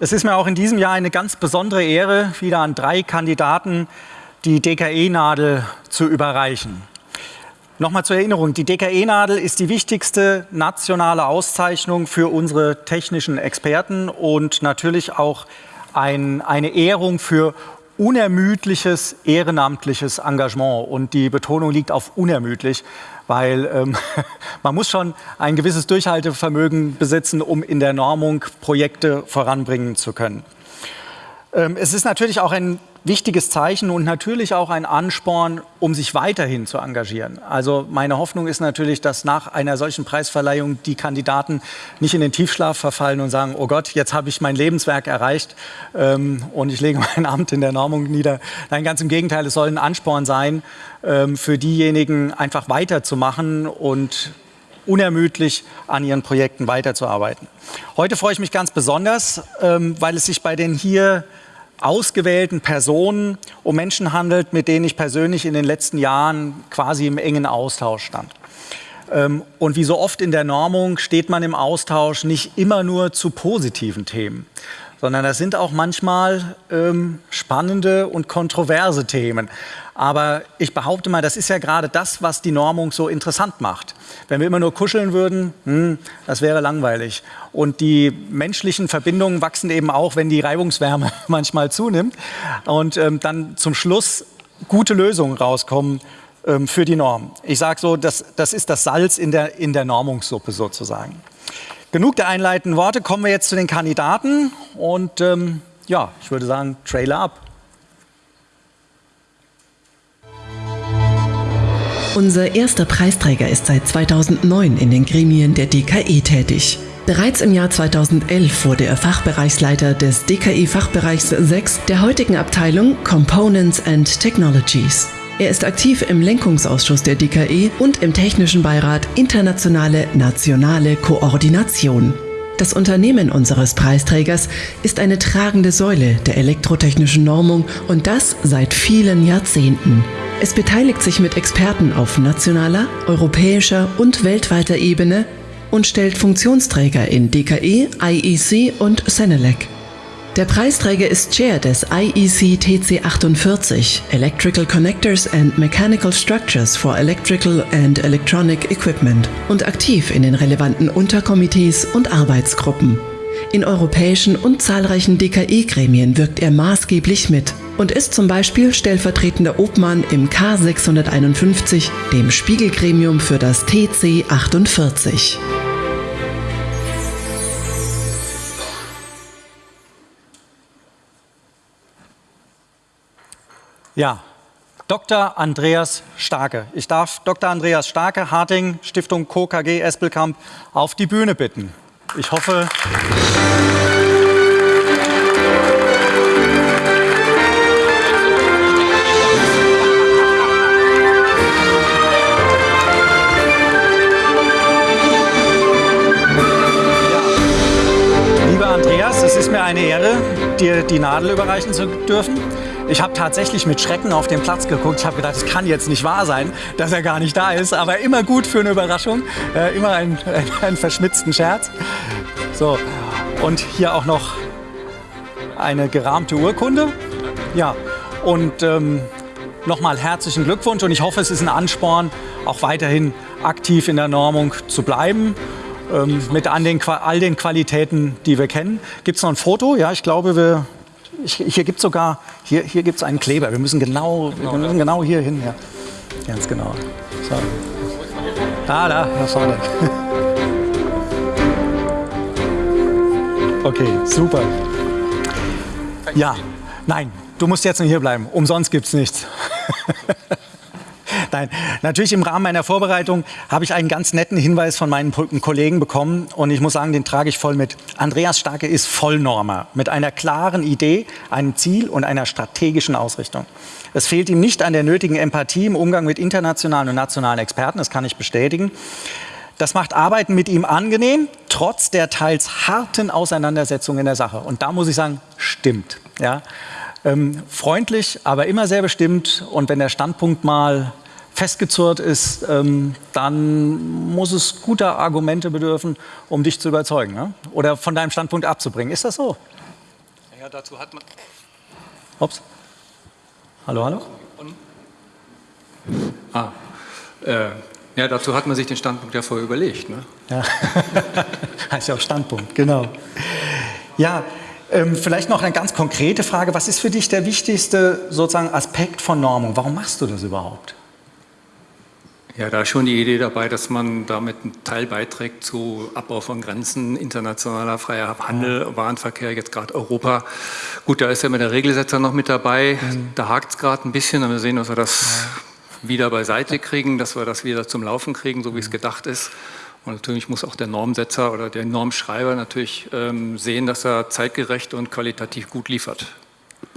Es ist mir auch in diesem Jahr eine ganz besondere Ehre, wieder an drei Kandidaten die DKE-Nadel zu überreichen. Nochmal zur Erinnerung, die DKE-Nadel ist die wichtigste nationale Auszeichnung für unsere technischen Experten und natürlich auch ein, eine Ehrung für unermüdliches ehrenamtliches Engagement. Und die Betonung liegt auf unermüdlich, weil ähm, man muss schon ein gewisses Durchhaltevermögen besitzen, um in der Normung Projekte voranbringen zu können. Ähm, es ist natürlich auch ein wichtiges Zeichen und natürlich auch ein Ansporn, um sich weiterhin zu engagieren. Also meine Hoffnung ist natürlich, dass nach einer solchen Preisverleihung die Kandidaten nicht in den Tiefschlaf verfallen und sagen, oh Gott, jetzt habe ich mein Lebenswerk erreicht ähm, und ich lege mein Amt in der Normung nieder. Nein, ganz im Gegenteil, es soll ein Ansporn sein, ähm, für diejenigen einfach weiterzumachen und unermüdlich an ihren Projekten weiterzuarbeiten. Heute freue ich mich ganz besonders, ähm, weil es sich bei den hier ausgewählten Personen um Menschen handelt, mit denen ich persönlich in den letzten Jahren quasi im engen Austausch stand. Ähm, und wie so oft in der Normung steht man im Austausch nicht immer nur zu positiven Themen, sondern das sind auch manchmal ähm, spannende und kontroverse Themen. Aber ich behaupte mal, das ist ja gerade das, was die Normung so interessant macht. Wenn wir immer nur kuscheln würden, hm, das wäre langweilig. Und die menschlichen Verbindungen wachsen eben auch, wenn die Reibungswärme manchmal zunimmt. Und ähm, dann zum Schluss gute Lösungen rauskommen ähm, für die Norm. Ich sage so, das, das ist das Salz in der, in der Normungssuppe sozusagen. Genug der einleitenden Worte, kommen wir jetzt zu den Kandidaten und ähm, ja, ich würde sagen, Trailer ab. Unser erster Preisträger ist seit 2009 in den Gremien der DKE tätig. Bereits im Jahr 2011 wurde er Fachbereichsleiter des DKE Fachbereichs 6 der heutigen Abteilung Components and Technologies. Er ist aktiv im Lenkungsausschuss der DKE und im Technischen Beirat Internationale Nationale Koordination. Das Unternehmen unseres Preisträgers ist eine tragende Säule der elektrotechnischen Normung und das seit vielen Jahrzehnten. Es beteiligt sich mit Experten auf nationaler, europäischer und weltweiter Ebene und stellt Funktionsträger in DKE, IEC und Senelec. Der Preisträger ist Chair des IEC TC48 Electrical Connectors and Mechanical Structures for Electrical and Electronic Equipment und aktiv in den relevanten Unterkomitees und Arbeitsgruppen. In europäischen und zahlreichen DKE-Gremien wirkt er maßgeblich mit und ist zum Beispiel stellvertretender Obmann im K651, dem Spiegelgremium für das TC48. Ja, Dr. Andreas Starke. Ich darf Dr. Andreas Starke, Harting, Stiftung Co. KG Espelkamp, auf die Bühne bitten. Ich hoffe... eine Ehre, dir die Nadel überreichen zu dürfen. Ich habe tatsächlich mit Schrecken auf den Platz geguckt. Ich habe gedacht, es kann jetzt nicht wahr sein, dass er gar nicht da ist. Aber immer gut für eine Überraschung. Äh, immer einen, einen verschmitzten Scherz. So, und hier auch noch eine gerahmte Urkunde. Ja, und ähm, nochmal herzlichen Glückwunsch. Und ich hoffe, es ist ein Ansporn, auch weiterhin aktiv in der Normung zu bleiben. Ähm, mit all den, all den Qualitäten, die wir kennen. Gibt es noch ein Foto? Ja, ich glaube, wir ich, hier gibt es sogar, hier, hier gibt einen Kleber. Wir müssen genau, wir müssen genau hier hin. Ja. Ganz genau. So. Ah, da, da vorne. Okay, super. Ja, nein, du musst jetzt nicht hier bleiben. Umsonst gibt es nichts. Nein, natürlich im Rahmen meiner Vorbereitung habe ich einen ganz netten Hinweis von meinen Kollegen bekommen und ich muss sagen, den trage ich voll mit. Andreas Starke ist Vollnormer mit einer klaren Idee, einem Ziel und einer strategischen Ausrichtung. Es fehlt ihm nicht an der nötigen Empathie im Umgang mit internationalen und nationalen Experten, das kann ich bestätigen. Das macht Arbeiten mit ihm angenehm, trotz der teils harten Auseinandersetzungen in der Sache. Und da muss ich sagen, stimmt. Ja? Ähm, freundlich, aber immer sehr bestimmt. Und wenn der Standpunkt mal festgezurrt ist, ähm, dann muss es guter Argumente bedürfen, um dich zu überzeugen ne? oder von deinem Standpunkt abzubringen. Ist das so? Ja, dazu hat man... Ups. Hallo, hallo? Ah, äh, ja, dazu hat man sich den Standpunkt ja vorher überlegt. Ne? Ja, heißt ja auch Standpunkt, genau. Ja, ähm, vielleicht noch eine ganz konkrete Frage. Was ist für dich der wichtigste sozusagen Aspekt von Normung? Warum machst du das überhaupt? Ja, da ist schon die Idee dabei, dass man damit einen Teil beiträgt zu Abbau von Grenzen, internationaler freier Handel, Warenverkehr, jetzt gerade Europa. Gut, da ist ja mit der Regelsetzer noch mit dabei. Mhm. Da hakt es gerade ein bisschen, aber wir sehen, dass wir das ja. wieder beiseite kriegen, dass wir das wieder zum Laufen kriegen, so wie es mhm. gedacht ist. Und natürlich muss auch der Normsetzer oder der Normschreiber natürlich ähm, sehen, dass er zeitgerecht und qualitativ gut liefert.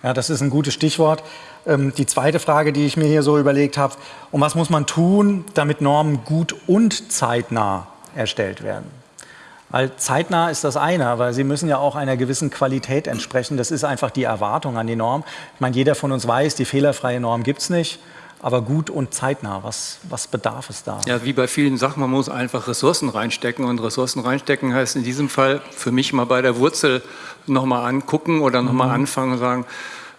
Ja, das ist ein gutes Stichwort. Ähm, die zweite Frage, die ich mir hier so überlegt habe, um was muss man tun, damit Normen gut und zeitnah erstellt werden? Weil zeitnah ist das eine, aber sie müssen ja auch einer gewissen Qualität entsprechen. Das ist einfach die Erwartung an die Norm. Ich meine, jeder von uns weiß, die fehlerfreie Norm gibt es nicht aber gut und zeitnah. Was, was bedarf es da? Ja, wie bei vielen Sachen, man muss einfach Ressourcen reinstecken und Ressourcen reinstecken heißt in diesem Fall für mich mal bei der Wurzel nochmal angucken oder nochmal mhm. anfangen und sagen,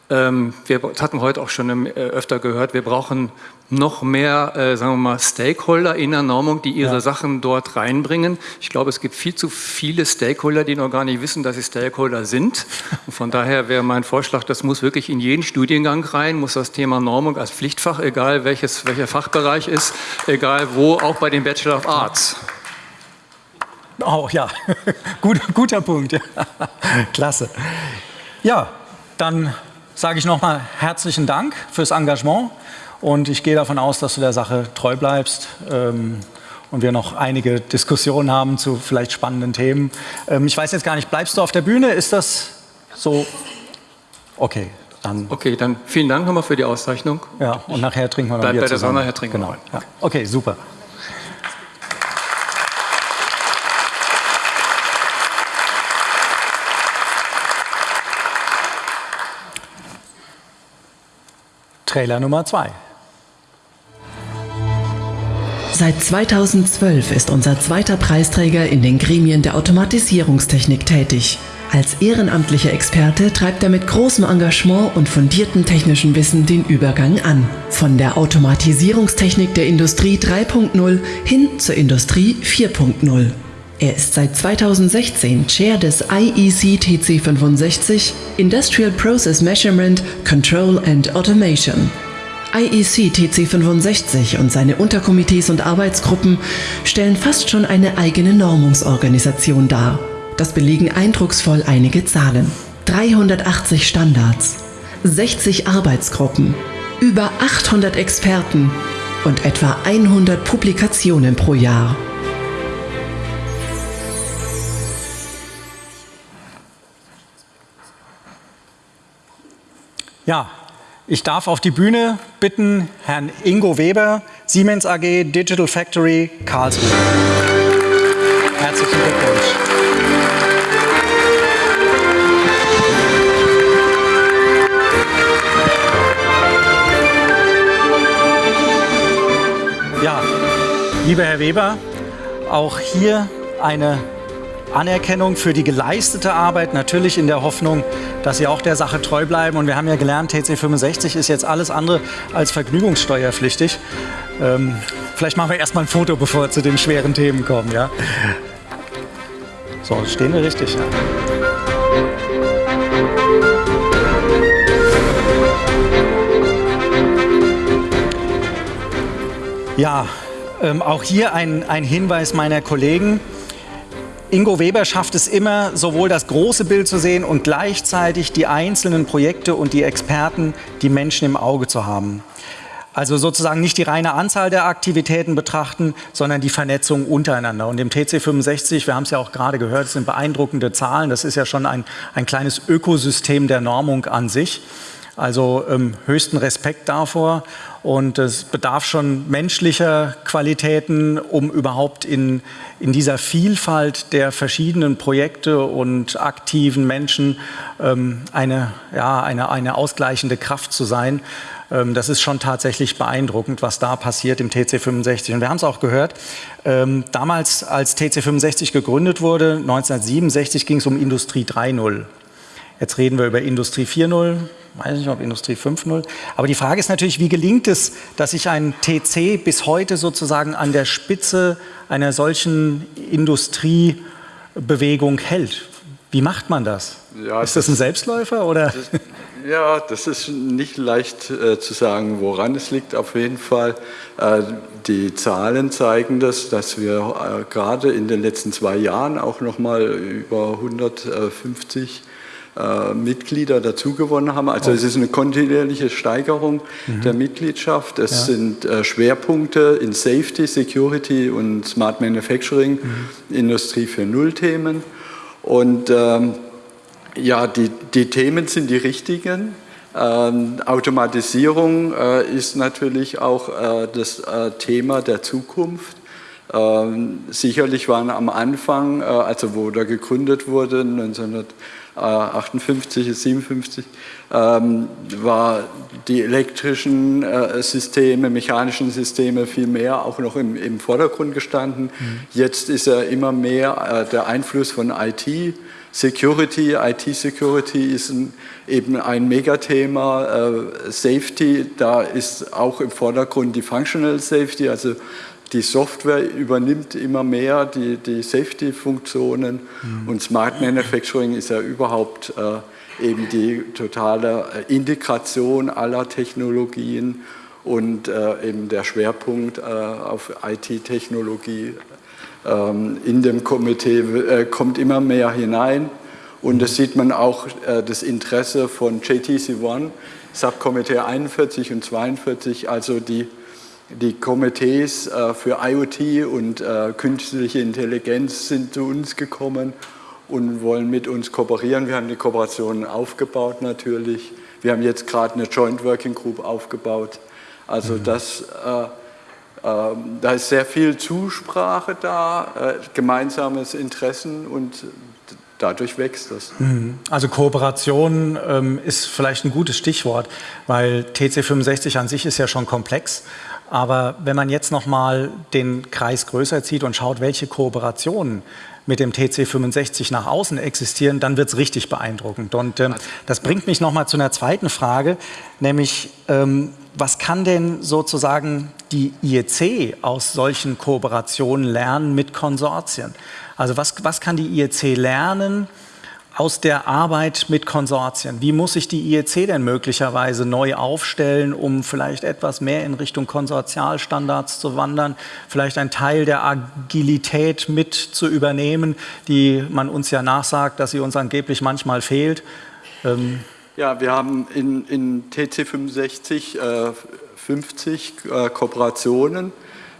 wir hatten heute auch schon äh, öfter gehört, wir brauchen noch mehr, äh, sagen wir mal, Stakeholder in der Normung, die ihre ja. Sachen dort reinbringen. Ich glaube, es gibt viel zu viele Stakeholder, die noch gar nicht wissen, dass sie Stakeholder sind. Und von daher wäre mein Vorschlag, das muss wirklich in jeden Studiengang rein, muss das Thema Normung als Pflichtfach, egal welches, welcher Fachbereich ist, egal wo, auch bei den Bachelor of Arts. Auch, ja, Gut, guter Punkt. Klasse. Ja, dann sage ich nochmal herzlichen Dank fürs Engagement und ich gehe davon aus, dass du der Sache treu bleibst ähm, und wir noch einige Diskussionen haben zu vielleicht spannenden Themen. Ähm, ich weiß jetzt gar nicht, bleibst du auf der Bühne? Ist das so? Okay, dann. Okay, dann vielen Dank nochmal für die Auszeichnung. Ja, und nachher trinken wir noch Bleib bei der Sonne, nachher trinken genau. wir. Ja. Okay, super. Trailer Nummer 2. Seit 2012 ist unser zweiter Preisträger in den Gremien der Automatisierungstechnik tätig. Als ehrenamtlicher Experte treibt er mit großem Engagement und fundiertem technischen Wissen den Übergang an. Von der Automatisierungstechnik der Industrie 3.0 hin zur Industrie 4.0. Er ist seit 2016 Chair des IEC TC65 Industrial Process Measurement, Control and Automation. IEC TC65 und seine Unterkomitees und Arbeitsgruppen stellen fast schon eine eigene Normungsorganisation dar. Das belegen eindrucksvoll einige Zahlen. 380 Standards, 60 Arbeitsgruppen, über 800 Experten und etwa 100 Publikationen pro Jahr. Ja, ich darf auf die Bühne bitten Herrn Ingo Weber, Siemens AG Digital Factory Karlsruhe. Herzlichen Glückwunsch. Ja, lieber Herr Weber, auch hier eine Anerkennung für die geleistete Arbeit, natürlich in der Hoffnung, dass Sie auch der Sache treu bleiben. Und wir haben ja gelernt, TC65 ist jetzt alles andere als vergnügungssteuerpflichtig. Ähm, vielleicht machen wir erstmal ein Foto, bevor wir zu den schweren Themen kommen. Ja? So, stehen wir richtig. Ja. Ja, ähm, auch hier ein, ein Hinweis meiner Kollegen. Ingo Weber schafft es immer, sowohl das große Bild zu sehen und gleichzeitig die einzelnen Projekte und die Experten, die Menschen im Auge zu haben. Also sozusagen nicht die reine Anzahl der Aktivitäten betrachten, sondern die Vernetzung untereinander. Und im TC65, wir haben es ja auch gerade gehört, sind beeindruckende Zahlen. Das ist ja schon ein, ein kleines Ökosystem der Normung an sich. Also ähm, höchsten Respekt davor und es bedarf schon menschlicher Qualitäten, um überhaupt in, in dieser Vielfalt der verschiedenen Projekte und aktiven Menschen ähm, eine, ja, eine, eine ausgleichende Kraft zu sein. Ähm, das ist schon tatsächlich beeindruckend, was da passiert im TC65. Und wir haben es auch gehört, ähm, damals als TC65 gegründet wurde, 1967, ging es um Industrie 3.0. Jetzt reden wir über Industrie 4.0, weiß nicht, ob Industrie 5.0. Aber die Frage ist natürlich, wie gelingt es, dass sich ein TC bis heute sozusagen an der Spitze einer solchen Industriebewegung hält? Wie macht man das? Ja, ist das, das ein Selbstläufer oder? Das, ja, das ist nicht leicht äh, zu sagen, woran es liegt. Auf jeden Fall, äh, die Zahlen zeigen das, dass wir äh, gerade in den letzten zwei Jahren auch nochmal über 150 äh, Mitglieder dazugewonnen haben. Also es ist eine kontinuierliche Steigerung mhm. der Mitgliedschaft. Es ja. sind äh, Schwerpunkte in Safety, Security und Smart Manufacturing, mhm. Industrie für Null-Themen. Und ähm, ja, die, die Themen sind die richtigen. Ähm, Automatisierung äh, ist natürlich auch äh, das äh, Thema der Zukunft. Ähm, sicherlich waren am Anfang, äh, also wo da gegründet wurde, 1900 58, 57, ähm, war die elektrischen äh, Systeme, mechanischen Systeme viel mehr auch noch im, im Vordergrund gestanden. Mhm. Jetzt ist ja immer mehr äh, der Einfluss von IT. Security, IT-Security ist ein, eben ein Megathema. Äh, Safety, da ist auch im Vordergrund die Functional Safety, also die Software übernimmt immer mehr die, die Safety-Funktionen mhm. und Smart Manufacturing ist ja überhaupt äh, eben die totale äh, Integration aller Technologien und äh, eben der Schwerpunkt äh, auf IT-Technologie ähm, in dem Komitee äh, kommt immer mehr hinein und das sieht man auch äh, das Interesse von JTC One, Subkomitee 41 und 42, also die die Komitees äh, für IoT und äh, künstliche Intelligenz sind zu uns gekommen und wollen mit uns kooperieren. Wir haben die Kooperation aufgebaut natürlich. Wir haben jetzt gerade eine Joint Working Group aufgebaut. Also mhm. das, äh, äh, da ist sehr viel Zusprache da, äh, gemeinsames Interessen und dadurch wächst das. Mhm. Also Kooperation ähm, ist vielleicht ein gutes Stichwort, weil TC65 an sich ist ja schon komplex aber wenn man jetzt nochmal den Kreis größer zieht und schaut, welche Kooperationen mit dem TC65 nach außen existieren, dann wird es richtig beeindruckend. Und ähm, das bringt mich nochmal zu einer zweiten Frage, nämlich ähm, was kann denn sozusagen die IEC aus solchen Kooperationen lernen mit Konsortien? Also was, was kann die IEC lernen, aus der Arbeit mit Konsortien? Wie muss sich die IEC denn möglicherweise neu aufstellen, um vielleicht etwas mehr in Richtung Konsortialstandards zu wandern, vielleicht einen Teil der Agilität mit zu übernehmen, die man uns ja nachsagt, dass sie uns angeblich manchmal fehlt? Ähm ja, wir haben in, in TC65 äh, 50 äh, Kooperationen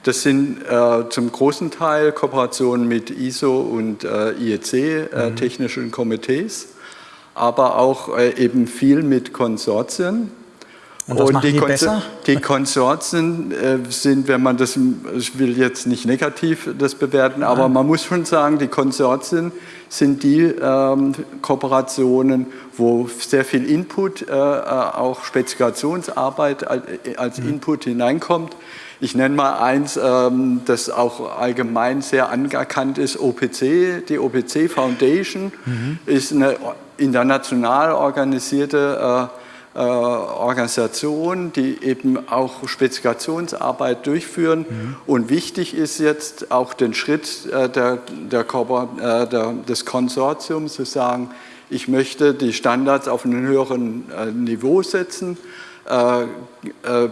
das sind äh, zum großen Teil Kooperationen mit ISO und äh, IEC, äh, mhm. technischen Komitees, aber auch äh, eben viel mit Konsortien. Und, und die, besser? die Konsortien äh, sind, wenn man das, ich will jetzt nicht negativ das bewerten, Nein. aber man muss schon sagen, die Konsortien sind die ähm, Kooperationen, wo sehr viel Input, äh, auch Spezifikationsarbeit als mhm. Input hineinkommt. Ich nenne mal eins, ähm, das auch allgemein sehr anerkannt ist, OPC. Die OPC Foundation mhm. ist eine international organisierte äh, äh, Organisation, die eben auch Spezifikationsarbeit durchführen. Mhm. Und wichtig ist jetzt auch den Schritt äh, der, der, der, des Konsortiums zu sagen, ich möchte die Standards auf einem höheren Niveau setzen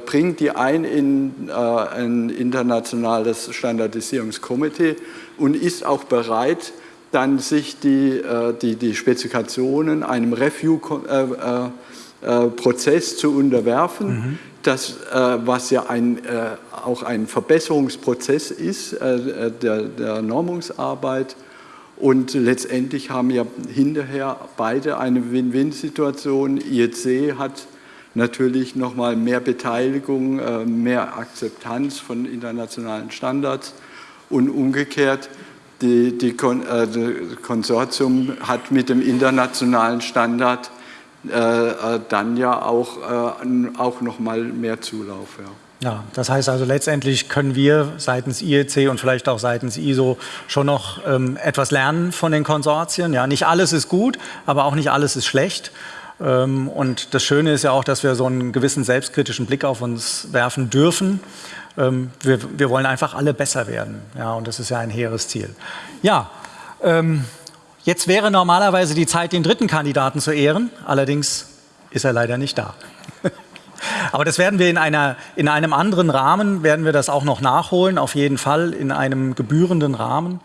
bringt die ein in äh, ein internationales Standardisierungskomitee und ist auch bereit, dann sich die, die, die Spezifikationen einem Review-Prozess zu unterwerfen, mhm. das, was ja ein, auch ein Verbesserungsprozess ist der, der Normungsarbeit. Und letztendlich haben ja hinterher beide eine Win-Win-Situation. IEC hat natürlich nochmal mehr Beteiligung, äh, mehr Akzeptanz von internationalen Standards und umgekehrt, die, die, äh, das Konsortium hat mit dem internationalen Standard äh, dann ja auch, auch nochmal mehr Zulauf. Ja. Ja, das heißt also letztendlich können wir seitens IEC und vielleicht auch seitens ISO schon noch ähm, etwas lernen von den Konsortien. Ja, nicht alles ist gut, aber auch nicht alles ist schlecht. Ähm, und das Schöne ist ja auch, dass wir so einen gewissen selbstkritischen Blick auf uns werfen dürfen. Ähm, wir, wir, wollen einfach alle besser werden. Ja, und das ist ja ein hehres Ziel. Ja, ähm, jetzt wäre normalerweise die Zeit, den dritten Kandidaten zu ehren. Allerdings ist er leider nicht da. Aber das werden wir in, einer, in einem anderen Rahmen, werden wir das auch noch nachholen, auf jeden Fall in einem gebührenden Rahmen.